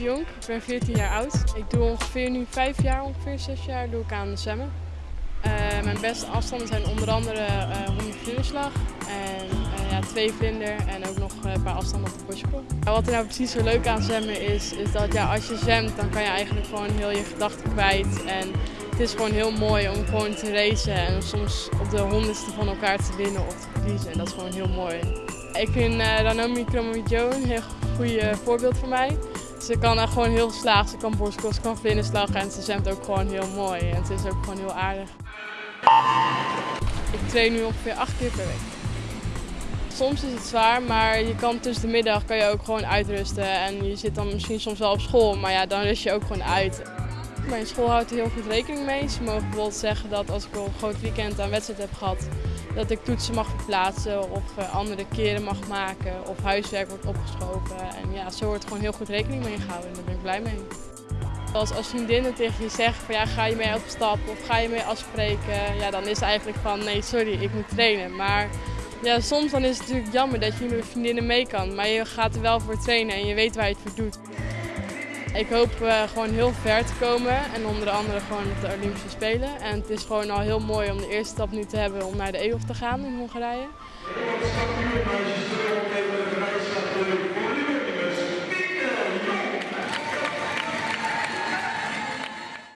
Ik ben 14 jaar oud. Ik doe ongeveer nu 5 jaar, ongeveer 6 jaar, doe ik aan de zwemmen. Uh, mijn beste afstanden zijn onder andere uh, 100 vlinderslag en uh, ja, twee vlinder en ook nog een paar afstanden op de borstprong. Wat er nou precies zo leuk aan zwemmen is, is dat ja, als je zwemt dan kan je eigenlijk gewoon heel je gedachten kwijt. En het is gewoon heel mooi om gewoon te racen en soms op de honderdste van elkaar te winnen of te verliezen. En dat is gewoon heel mooi. Ik vind Ranomi Kromowidjo een heel goed voorbeeld voor mij. Ze kan er gewoon heel slaag, ze kan borstkost, ze kan vlinderslag en ze zwemt ook gewoon heel mooi. En het is ook gewoon heel aardig. Ik train nu ongeveer acht keer per week. Soms is het zwaar, maar je kan tussen de middag kan je ook gewoon uitrusten. En je zit dan misschien soms wel op school, maar ja, dan rust je ook gewoon uit. Mijn school houdt er heel goed rekening mee. Ze mogen bijvoorbeeld zeggen dat als ik een groot weekend aan wedstrijd heb gehad, dat ik toetsen mag verplaatsen of uh, andere keren mag maken of huiswerk wordt opgeschoven. En ja, zo wordt gewoon heel goed rekening mee gehouden en daar ben ik blij mee. Als, als vriendinnen tegen je zeggen van ja, ga je mee op stap of ga je mee afspreken, ja, dan is het eigenlijk van nee, sorry, ik moet trainen. Maar ja, soms dan is het natuurlijk jammer dat je niet met vriendinnen mee kan, maar je gaat er wel voor trainen en je weet waar je het voor doet. Ik hoop uh, gewoon heel ver te komen en onder andere gewoon op de Olympische Spelen. En het is gewoon al heel mooi om de eerste stap nu te hebben om naar de EOF te gaan in Hongarije.